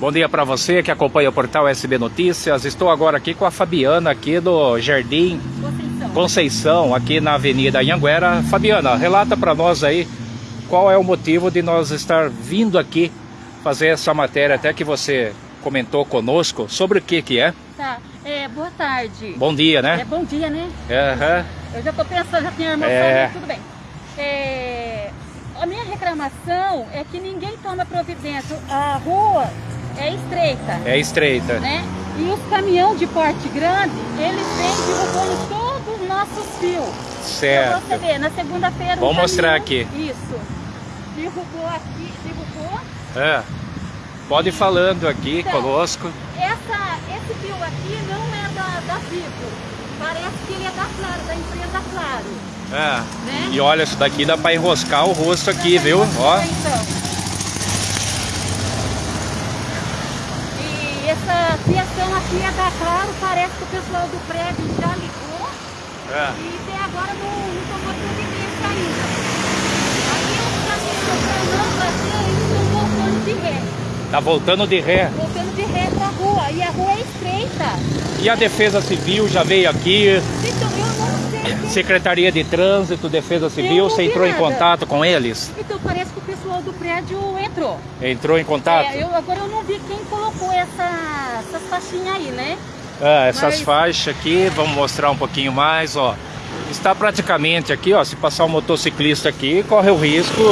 Bom dia para você que acompanha o portal SB Notícias. Estou agora aqui com a Fabiana aqui do Jardim Conceição. Conceição, aqui na Avenida Anhanguera. Fabiana, relata para nós aí qual é o motivo de nós estar vindo aqui fazer essa matéria, até que você comentou conosco, sobre o que que é. Tá, é, boa tarde. Bom dia, É né? bom dia, né? Aham. Eu já tô pensando, já tinha irmão É. falando, tudo bem. É, a minha reclamação é que ninguém toma providência. A rua é estreita, É estreita. né? E os caminhões de porte grande, eles vêm derrubando todos os nossos fios. Pra Certo. você ver, na segunda-feira... um Vamos mostrar caminhão- aqui. Isso. Derrubou aqui, derrubou. É. Pode ir falando aqui Então, conosco. Essa, esse fio aqui não é da, da Vivo. Parece que ele é da Claro, da empresa Claro. É. Né? E olha, isso daqui dá para enroscar o rosto aqui, pra viu? Ó. Então. E essa fiação aqui é da Claro, parece que o pessoal do prédio já ligou É. e até agora não, não tomou providência ainda. Aí caminhões para não bater, eles estão voltando de ré. Tá voltando de ré. Voltando de ré pra rua. E a rua é estreita. E a Defesa Civil já veio aqui, Então eu não sei. Secretaria de Trânsito, Defesa Civil, você entrou em nada. contato com eles? Então parece pessoal do prédio entrou. Entrou em contato? É, eu, agora eu não vi quem colocou essa, essas faixinhas aí, né? Ah, essas Mas- faixas aqui, vamos mostrar um pouquinho mais, ó. Está praticamente aqui, ó, se passar um motociclista aqui, corre o risco,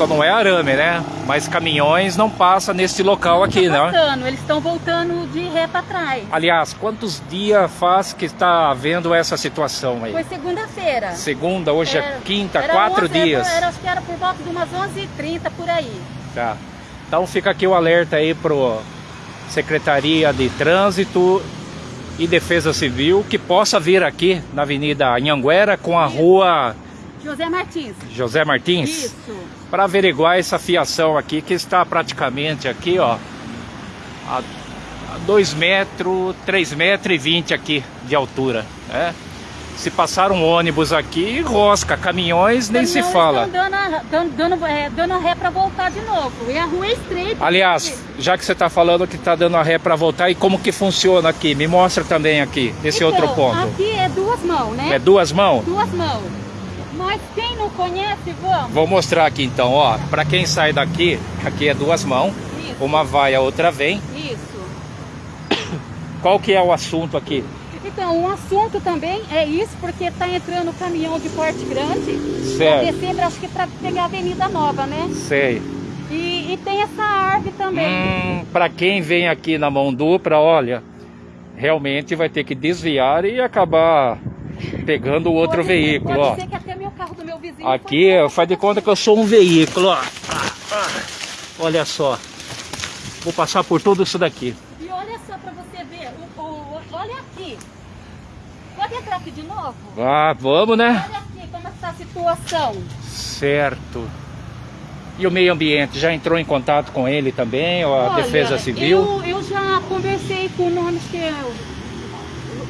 só não é arame, né? Mas caminhões não passam nesse local aqui, Tá né? voltando, eles estão voltando de ré pra trás. Aliás, quantos dias faz que está havendo essa situação aí? Foi segunda-feira. Segunda, hoje é Era- quinta, era quatro 11, dias. Era, acho que era por volta de umas 11h30 por aí. Tá. Então fica aqui o alerta aí pro Secretaria de Trânsito e Defesa Civil que possa vir aqui na Avenida Anhanguera com a rua José Martins. José Martins Isso. para averiguar essa fiação aqui que está praticamente aqui, ó, a 2 metros, 3 metros e 20 aqui de altura, né? Se passar um ônibus aqui, rosca, caminhões nem se fala. estão dando, dando, dando, é, dando ré pra voltar de novo. E a rua é estreita. Aliás, já que você está falando que está dando a ré para voltar, e como que funciona aqui? Me mostra também aqui, nesse Então, outro ponto. Aqui é duas mãos, né? É duas mãos? Duas mãos. Mas quem não conhece, vamos. Vou mostrar aqui então, ó. Para quem sai daqui, aqui é duas mãos. Isso. Uma vai, a outra vem. Isso. Qual que é o assunto aqui? Então, um assunto também é isso, porque está entrando caminhão de porte grande. Certo. Pra descer, acho que para pegar a Avenida Nova, né? Sei. E, e tem essa árvore também. Hum, para quem vem aqui na mão dupla, olha, realmente vai ter que desviar e acabar pegando o outro Pode- veículo, pode ó. ser que até carro do meu vizinho Aqui, faz de conta que eu sou um veículo, ó. Olha só. Vou passar por tudo isso daqui. E olha só para você ver, o, o- olha aqui. Pode entrar aqui de novo? Ah, vamos, né? Olha aqui como está a situação. Certo. E o meio ambiente, já entrou em contato com ele também, ou a Olha, Defesa Civil? Eu, eu já conversei com o nome que é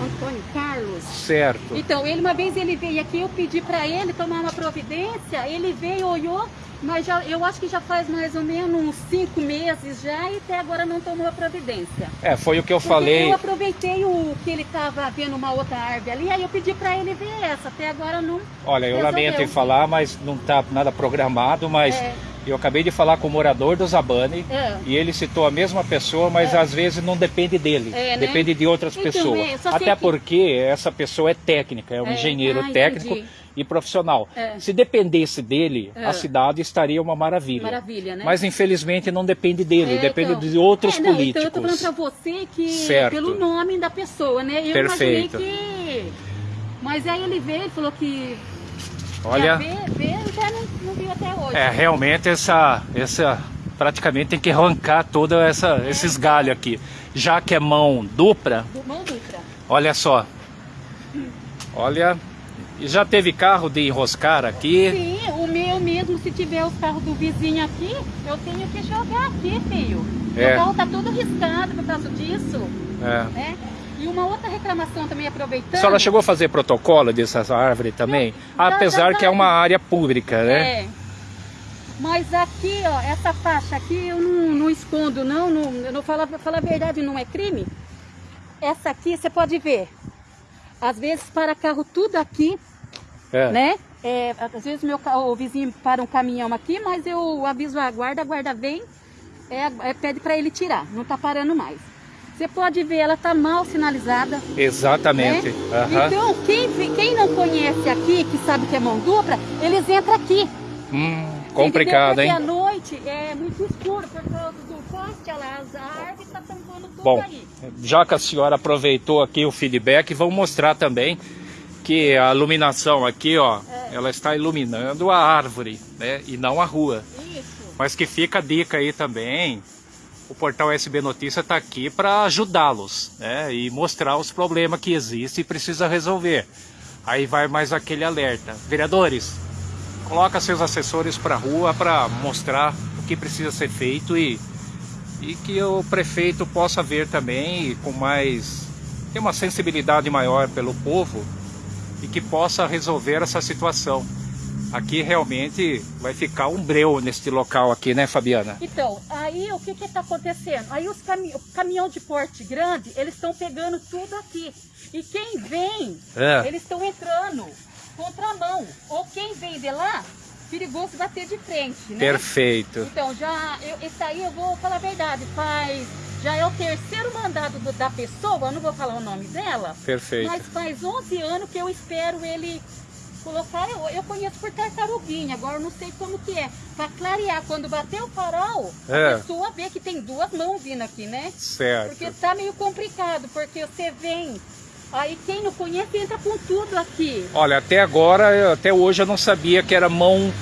Antônio Carlos. Certo. Então, ele uma vez ele veio aqui, eu pedi para ele tomar uma providência, ele veio, olhou, mas já, eu acho que já faz mais ou menos uns cinco meses já e até agora não tomou a providência. É, foi o que eu Porque falei. Eu aproveitei o que ele estava vendo uma outra árvore ali, aí eu pedi para ele ver essa, até agora não. Olha, eu resolveu. lamento em falar, mas não tá nada programado, mas É. eu acabei de falar com o morador do Zabane É. e ele citou a mesma pessoa, mas às vezes não depende dele, É, né? depende de outras Então, pessoas. é, Até que- porque essa pessoa é técnica, é um É, engenheiro ah, técnico entendi. e profissional. É. Se dependesse dele, É. a cidade estaria uma maravilha. Maravilha, né? Mas infelizmente não depende dele, É, depende então. de outros É, não, políticos. Então eu tô falando pra você que Certo. pelo nome da pessoa, né? Eu Perfeito. imaginei que. Mas aí ele veio, ele falou que Olha, não, viu até hoje. é realmente essa, essa praticamente tem que arrancar todos essa, esses galhos aqui. Já que é mão dupla, mão dupla. olha só. Olha, e já teve carro de enroscar aqui. Sim, o meu mesmo, se tiver os carros do vizinho aqui, eu tenho que jogar aqui, filho. É. O carro tá todo riscado por causa disso, É. né? E uma outra reclamação também aproveitando. A senhora chegou a fazer protocolo dessas árvores também? Já- Apesar já que é uma área pública, né? É. Mas aqui, ó, essa faixa aqui eu não, não escondo, não, não, eu não falo, falar a verdade, não é crime. Essa aqui, você pode ver, às vezes para carro tudo aqui, É. né? É, às vezes meu, o vizinho para um caminhão aqui, mas eu aviso a guarda, a guarda vem, é, é, pede para ele tirar, não tá parando mais. Você pode ver, ela tá mal sinalizada. Exatamente. né? Aham. Então, quem, quem não conhece aqui, que sabe que é mão dupla, eles entram aqui. Hum, complicado, hein? Porque à noite é muito escuro por causa do poste, as árvores tá tampando tudo Bom, aí. já que a senhora aproveitou aqui o feedback, vamos mostrar também que a iluminação aqui, ó, É. ela está iluminando a árvore, né? E não a rua. Isso. Mas que fica a dica aí também. O portal SB Notícia está aqui para ajudá-los, né? E mostrar os problemas que existem e precisa resolver. Aí vai mais aquele alerta. Vereadores, coloca seus assessores para a rua para mostrar o que precisa ser feito e, e que o prefeito possa ver também com mais ter uma sensibilidade maior pelo povo e que possa resolver essa situação. Aqui realmente vai ficar um breu neste local aqui, né, Fabiana? Então, aí o que que tá acontecendo? Aí os cami caminhão de porte grande, eles estão pegando tudo aqui. E quem vem, É. eles estão entrando contramão. Ou quem vem de lá, perigoso bater de frente, né? Perfeito. Então, já, eu, esse aí eu vou falar a verdade, faz, já é o terceiro mandado do- da pessoa, eu não vou falar o nome dela, Perfeito. mas faz 11 anos que eu espero ele colocar, eu, eu conheço por tartaruguinha, agora eu não sei como que é, para clarear, quando bater o farol, É. a pessoa vê que tem duas mãos vindo aqui, né? Certo. Porque tá meio complicado, porque você vem, aí quem não conhece entra com tudo aqui. Olha, até agora, até hoje eu não sabia que era mão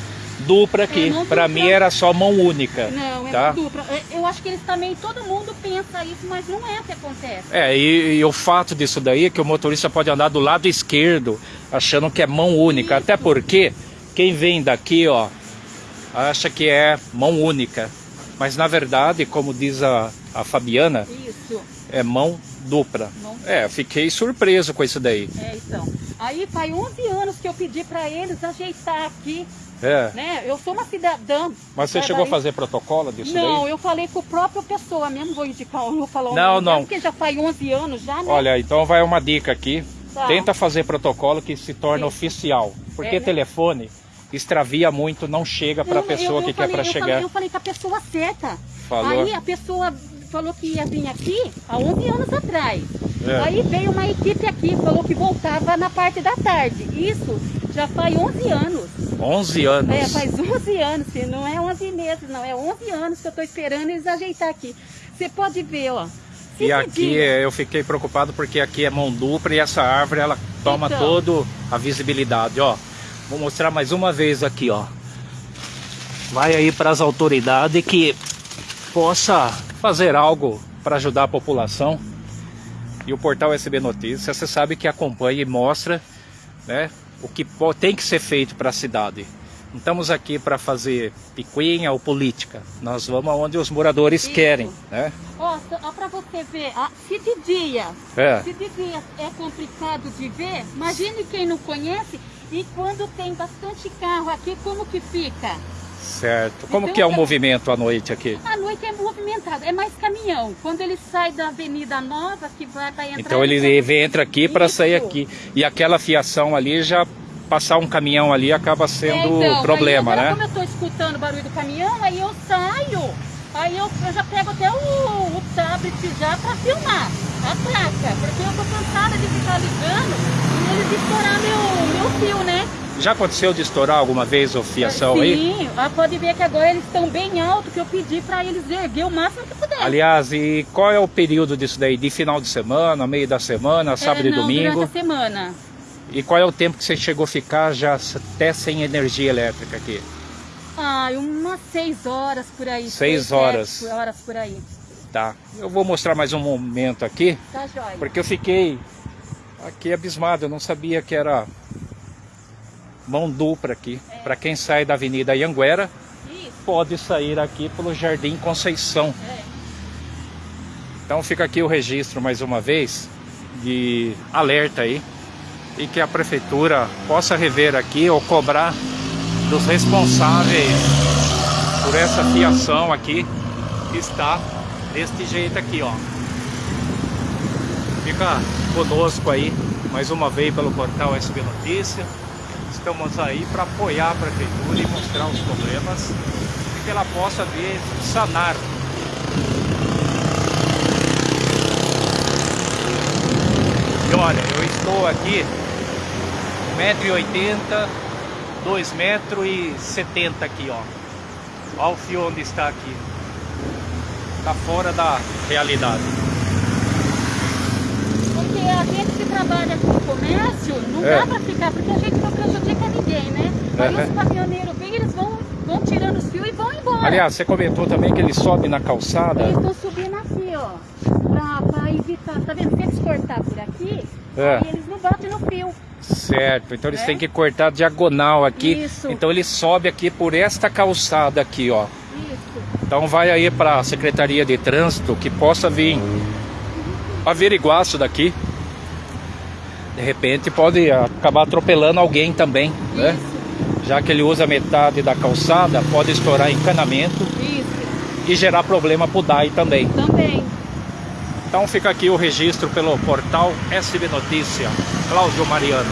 dupla aqui. É, Para mim era só mão única. Não, é tá? dupla. Eu acho que eles também, todo mundo pensa isso, mas não é o que acontece. É, e, e o fato disso daí é que o motorista pode andar do lado esquerdo, achando que é mão única. Isso. Até porque quem vem daqui, ó, acha que é mão única. Mas na verdade, como diz a, a Fabiana, Isso. é mão dupla. Mão É, eu fiquei surpreso com isso daí. É, então. Aí faz 11 anos que eu pedi pra eles ajeitar aqui, É. né? Eu sou uma cidadã. Mas você chegou a Bahia. fazer protocolo disso Não, daí? eu falei com a própria pessoa mesmo, vou indicar, eu vou falar o Não, nome não. Porque já faz 11 anos já, né? Olha, então vai uma dica aqui. Tá. Tenta fazer protocolo que se torne Isso. oficial. Porque É, né? telefone extravia muito, não chega para a Não, pessoa eu- que eu quer falei- para eu chegar. Falei, eu falei com a pessoa certa. Falou. Aí a pessoa falou que ia vir aqui há 11 anos atrás. É. Aí veio uma equipe aqui, falou que voltava na parte da tarde. Isso já faz 11 anos. 11 anos. É, faz 11 anos, filho. não é 11 meses, não. É 11 anos que eu tô esperando eles ajeitar aqui. Você pode ver, ó. Se E aqui pedir- eh, eu fiquei preocupado porque aqui é mão dupla e essa árvore ela toma Então. toda a visibilidade, ó. Vou mostrar mais uma vez aqui, ó. Vai aí para as autoridades que possa fazer algo para ajudar a população. E o portal SB Notícias, você sabe que acompanha e mostra, né, o que tem que ser feito para a cidade. Não estamos aqui para fazer picuinha ou política. Nós vamos aonde os moradores Isso. querem, né? Ó, pra você ver, ah, se de dia, É. se de dia é complicado de ver, imagine quem não conhece e quando tem bastante carro aqui, como que fica? Certo. Como Então, que é o movimento à noite aqui? À noite é movimentado, é mais caminhão. Quando ele sai da Avenida Nova, que vai para entrar... Então ele, ele entra aqui para sair aqui. E aquela fiação ali já passar um caminhão ali acaba sendo É, então, problema, aí agora, né? Como eu tô escutando o barulho do caminhão, aí eu saio, aí eu, eu já pego até o, o tablet já para filmar a placa, porque eu tô cansada de ficar ligando e eles estourar meu, meu fio, né? Já aconteceu de estourar alguma vez a fiação Sim, aí? ah, pode ver que agora eles estão bem alto, que eu pedi para eles erguer o máximo que puder. Aliás, e qual é o período disso daí? De final de semana, meio da semana, sábado é, e não, domingo? durante a semana. E qual é o tempo que você chegou a ficar já até sem energia elétrica aqui? Ah, umas seis horas por aí. Seis sete horas. horas por aí. Tá. Eu vou mostrar mais um momento aqui, Tá jóia. porque eu fiquei aqui abismado. Eu não sabia que era mão dupla aqui. Para quem sai da Avenida Ianguera, Isso, pode sair aqui pelo Jardim Conceição. é. Então fica aqui o registro mais uma vez de alerta aí e que a prefeitura possa rever aqui ou cobrar dos responsáveis por essa fiação aqui está deste jeito aqui, ó. Fica conosco aí, mais uma vez pelo portal SB Notícia. Estamos aí para apoiar a prefeitura e mostrar os problemas e que ela possa vir sanar. E olha, eu estou aqui 1,80m, 2,70m aqui, ó. Olha o fio onde está aqui. Está fora da realidade. Porque a gente que trabalha com comércio, não É. dá pra ficar, porque a gente não prejudica ninguém, né? Aí os caminhoneiros vêm, eles vão, vão tirando os fios e vão embora. Aliás, você comentou também que ele sobe na calçada. Eles estão subindo assim, ó, pra evitar, tá vendo? Se eles cortar por aqui, É. eles não batem no fio. Certo, então eles É? têm que cortar diagonal aqui. Isso. Então ele sobe aqui por esta calçada aqui, ó. Isso. Então vai aí para a Secretaria de Trânsito que possa vir averiguar isso daqui. De repente pode acabar atropelando alguém também, né? Isso. Já que ele usa metade da calçada, pode estourar encanamento Isso. e gerar problema para o DAI também. Também. Então fica aqui o registro pelo portal SB Notícia. Cláudio Mariano.